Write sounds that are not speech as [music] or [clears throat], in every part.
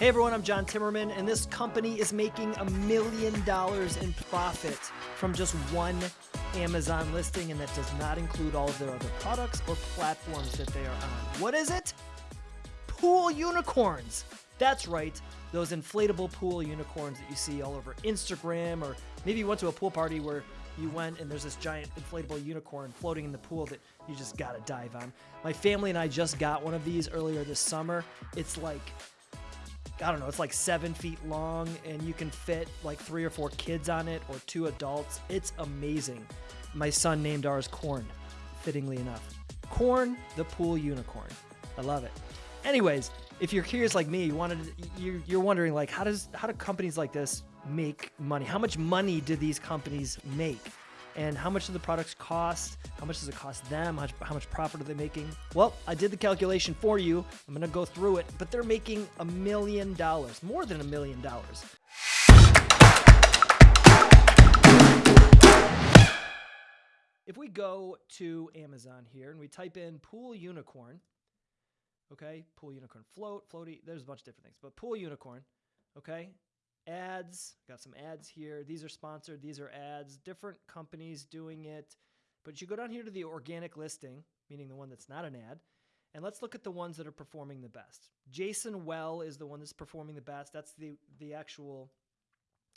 Hey everyone, I'm John Timmerman, and this company is making a million dollars in profit from just one Amazon listing, and that does not include all of their other products or platforms that they are on. What is it? Pool unicorns. That's right, those inflatable pool unicorns that you see all over Instagram, or maybe you went to a pool party where you went and there's this giant inflatable unicorn floating in the pool that you just gotta dive on. My family and I just got one of these earlier this summer. It's like I don't know, it's like seven feet long and you can fit like three or four kids on it or two adults. It's amazing. My son named ours Corn, fittingly enough. Corn, the pool unicorn. I love it. Anyways, if you're curious like me, you wanted you you're wondering like how does how do companies like this make money? How much money do these companies make? And how much do the products cost? How much does it cost them? How much, how much profit are they making? Well, I did the calculation for you. I'm going to go through it, but they're making a million dollars, more than a million dollars. If we go to Amazon here and we type in pool unicorn, okay, pool unicorn float, floaty, there's a bunch of different things, but pool unicorn, okay, ads. Got some ads here. These are sponsored. These are ads. Different companies doing it. But you go down here to the organic listing, meaning the one that's not an ad, and let's look at the ones that are performing the best. Jasonwell is the one that's performing the best. That's the the actual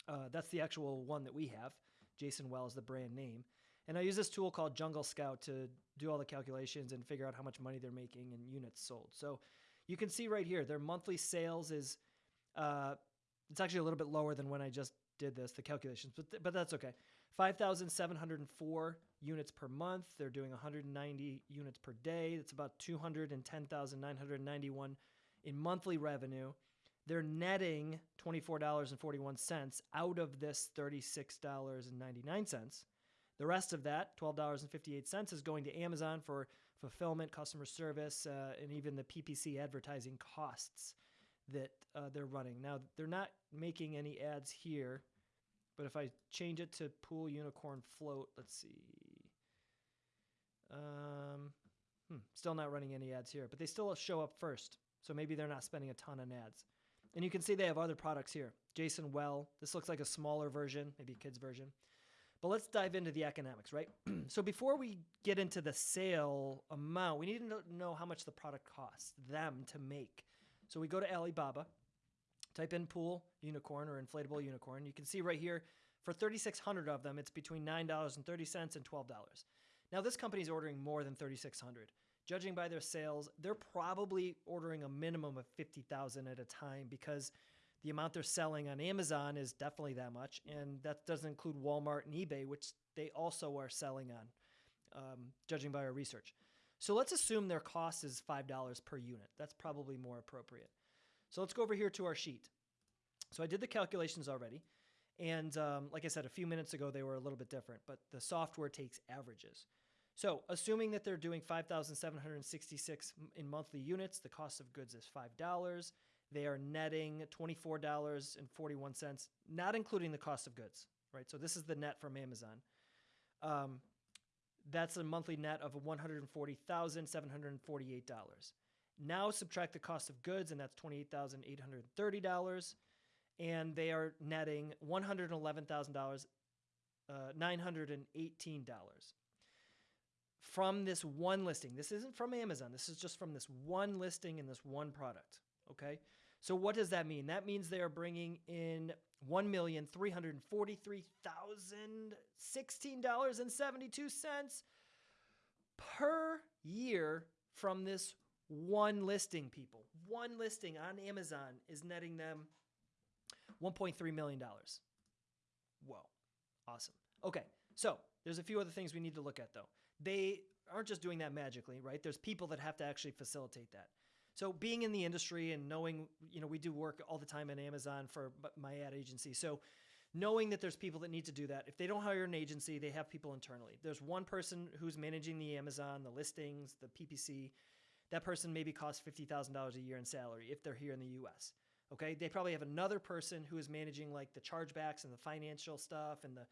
uh, that's the actual one that we have. Jasonwell is the brand name. And I use this tool called Jungle Scout to do all the calculations and figure out how much money they're making and units sold. So you can see right here, their monthly sales is uh, it's actually a little bit lower than when I just did this, the calculations, but, th- but that's okay. 5,704 units per month. They're doing 190 units per day. That's about 210,991 in monthly revenue. They're netting $24.41 out of this $36.99. The rest of that, $12.58, is going to Amazon for fulfillment, customer service, uh, and even the PPC advertising costs that uh, they're running. Now, they're not making any ads here, but if I change it to Pool Unicorn Float, let's see. Um, hmm, still not running any ads here, but they still show up first. So maybe they're not spending a ton on ads. And you can see they have other products here. Jasonwell, this looks like a smaller version, maybe a kid's version. But let's dive into the economics, right? [clears throat] so before we get into the sale amount, we need to know how much the product costs them to make. So we go to Alibaba, type in pool unicorn or inflatable unicorn. You can see right here for 3,600 of them, it's between $9.30 and $12. Now this company is ordering more than 3,600. Judging by their sales, they're probably ordering a minimum of 50,000 at a time because the amount they're selling on Amazon is definitely that much, and that doesn't include Walmart and eBay, which they also are selling on, um, judging by our research. So let's assume their cost is $5 per unit. That's probably more appropriate. So let's go over here to our sheet. So I did the calculations already. And um, like I said, a few minutes ago, they were a little bit different, but the software takes averages. So assuming that they're doing 5,766 in monthly units, the cost of goods is $5. They are netting $24.41, not including the cost of goods, right? So this is the net from Amazon. Um, that's a monthly net of $140,748. Now subtract the cost of goods, and that's $28,830. And they are netting $111,918 uh, from this one listing. This isn't from Amazon. This is just from this one listing and this one product. Okay. So what does that mean? That means they are bringing in one million three hundred forty-three thousand sixteen dollars and seventy-two cents per year from this one listing. People, one listing on Amazon is netting them one point three million dollars. Whoa, awesome. Okay, so there's a few other things we need to look at though. They aren't just doing that magically, right? There's people that have to actually facilitate that. So being in the industry and knowing, you know, we do work all the time in Amazon for my ad agency. So knowing that there's people that need to do that. If they don't hire an agency, they have people internally. There's one person who's managing the Amazon, the listings, the PPC. That person maybe costs $50,000 a year in salary if they're here in the US. Okay? They probably have another person who is managing like the chargebacks and the financial stuff and the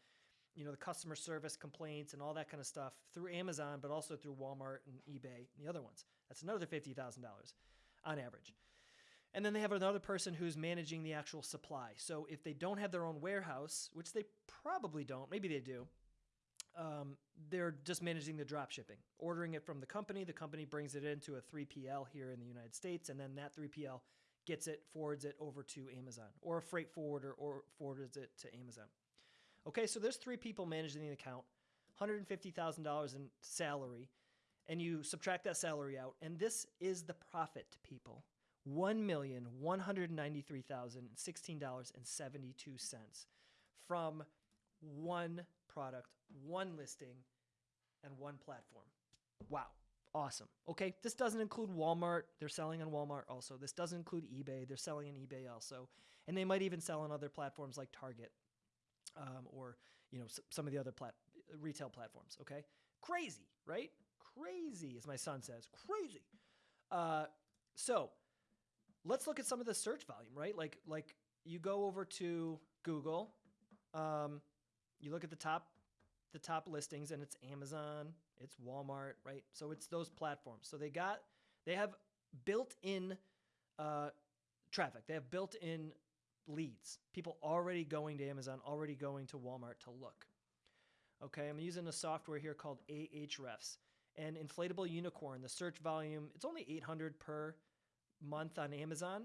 you know the customer service complaints and all that kind of stuff through Amazon, but also through Walmart and eBay and the other ones. That's another fifty thousand dollars on average. And then they have another person who's managing the actual supply. So if they don't have their own warehouse, which they probably don't, maybe they do, um, they're just managing the drop shipping, ordering it from the company. The company brings it into a 3PL here in the United States, and then that 3PL gets it, forwards it over to Amazon, or a freight forwarder, or forwards it to Amazon. Okay, so there's three people managing the account, $150,000 in salary, and you subtract that salary out, and this is the profit to people. $1,193,016.72 from one product, one listing, and one platform. Wow. Awesome. Okay. This doesn't include Walmart. They're selling on Walmart also. This doesn't include eBay. They're selling on eBay also. And they might even sell on other platforms like Target um, or, you know, some of the other plat- retail platforms. Okay. Crazy, right? Crazy, as my son says. Crazy. Uh, so let's look at some of the search volume, right? Like, like you go over to Google. Um, you look at the top the top listings and it's Amazon, it's Walmart, right? So it's those platforms. So they got they have built-in uh, traffic. They have built-in leads. People already going to Amazon, already going to Walmart to look. Okay, I'm using a software here called Ahrefs. And inflatable unicorn, the search volume, it's only 800 per month on Amazon.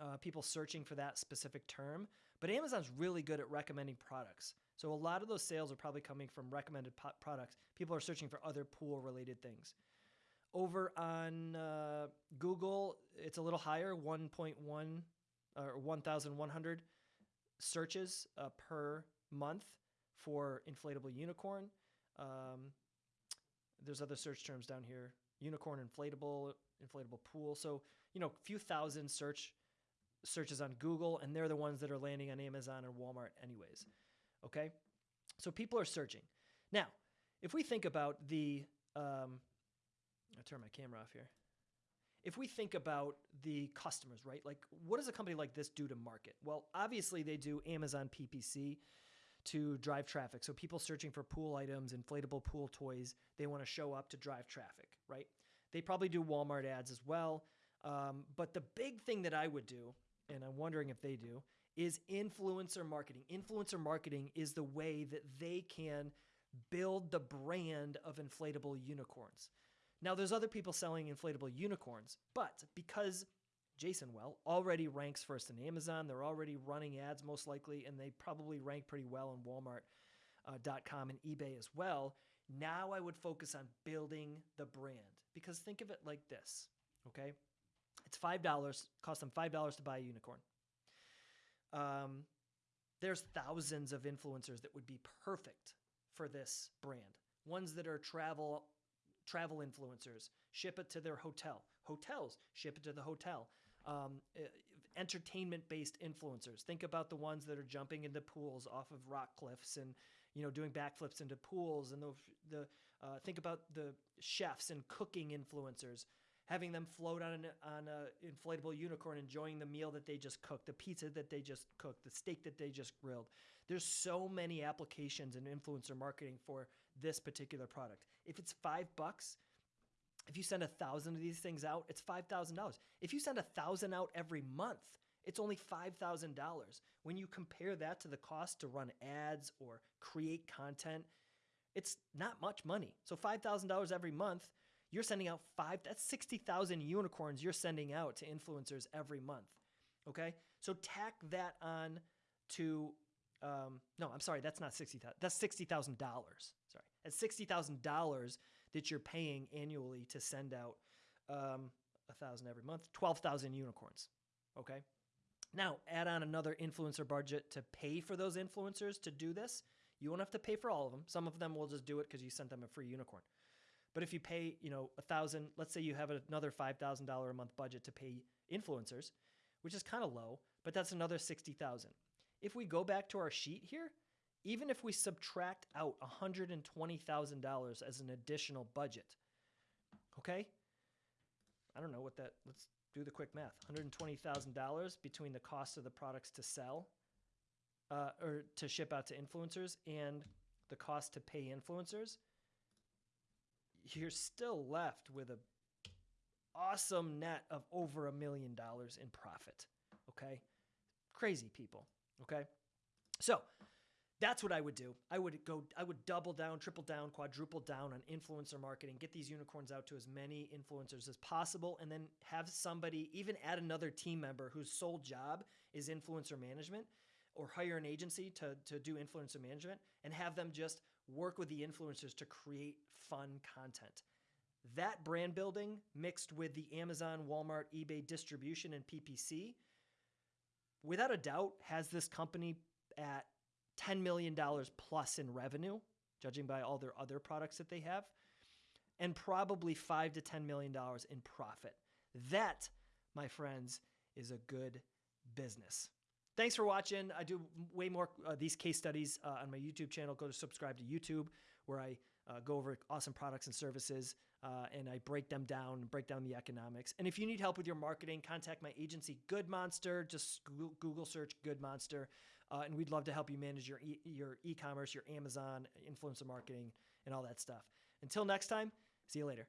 Uh, people searching for that specific term, but Amazon's really good at recommending products. So a lot of those sales are probably coming from recommended po- products. People are searching for other pool related things. Over on uh, Google, it's a little higher 1.1 or 1,100 searches uh, per month for inflatable unicorn. Um, there's other search terms down here unicorn inflatable, inflatable pool. So, you know, a few thousand search searches on Google, and they're the ones that are landing on Amazon or Walmart, anyways. Okay, so people are searching. Now, if we think about the, um, I'll turn my camera off here. If we think about the customers, right? Like, what does a company like this do to market? Well, obviously, they do Amazon PPC to drive traffic. So, people searching for pool items, inflatable pool toys, they want to show up to drive traffic, right? They probably do Walmart ads as well. Um, but the big thing that I would do, and I'm wondering if they do, is influencer marketing. Influencer marketing is the way that they can build the brand of inflatable unicorns. Now, there's other people selling inflatable unicorns, but because Jasonwell already ranks first in Amazon, they're already running ads most likely, and they probably rank pretty well on Walmart.com uh, and eBay as well. Now I would focus on building the brand because think of it like this, okay? It's $5, cost them $5 to buy a unicorn. Um, there's thousands of influencers that would be perfect for this brand. Ones that are travel travel influencers, ship it to their hotel. Hotels ship it to the hotel. Um, entertainment based influencers. Think about the ones that are jumping into pools off of rock cliffs and you know doing backflips into pools and the the uh, think about the chefs and cooking influencers having them float on an on a inflatable unicorn, enjoying the meal that they just cooked, the pizza that they just cooked, the steak that they just grilled. There's so many applications in influencer marketing for this particular product. If it's five bucks, if you send a thousand of these things out, it's five thousand dollars. If you send a thousand out every month, it's only $5,000. When you compare that to the cost to run ads or create content, it's not much money. So $5,000 every month, you're sending out five, that's 60,000 unicorns you're sending out to influencers every month. Okay. So tack that on to, um, no, I'm sorry, that's not 60,000. That's $60,000. Sorry. That's $60,000 that you're paying annually to send out um, a thousand every month, 12,000 unicorns. Okay. Now, add on another influencer budget to pay for those influencers to do this. You won't have to pay for all of them. Some of them will just do it because you sent them a free unicorn. But if you pay, you know, a thousand, let's say you have another five thousand dollar a month budget to pay influencers, which is kind of low, but that's another sixty thousand. If we go back to our sheet here, even if we subtract out hundred and twenty thousand dollars as an additional budget, okay, I don't know what that. Let's do the quick math. One hundred twenty thousand dollars between the cost of the products to sell, uh, or to ship out to influencers, and the cost to pay influencers you're still left with a awesome net of over a million dollars in profit. Okay. Crazy people. Okay. So that's what I would do. I would go, I would double down, triple down, quadruple down on influencer marketing, get these unicorns out to as many influencers as possible, and then have somebody, even add another team member whose sole job is influencer management, or hire an agency to, to do influencer management and have them just work with the influencers to create fun content. That brand building mixed with the Amazon, Walmart, eBay distribution and PPC, without a doubt, has this company at $10 million plus in revenue, judging by all their other products that they have, and probably five to $10 million in profit. That, my friends, is a good business. Thanks for watching. I do way more uh, these case studies uh, on my YouTube channel. Go to subscribe to YouTube where I uh, go over awesome products and services uh, and I break them down, and break down the economics. And if you need help with your marketing, contact my agency, Good Monster. Just Google search Good Monster. Uh, and we'd love to help you manage your e- your e-commerce, your Amazon, influencer marketing, and all that stuff. Until next time, see you later.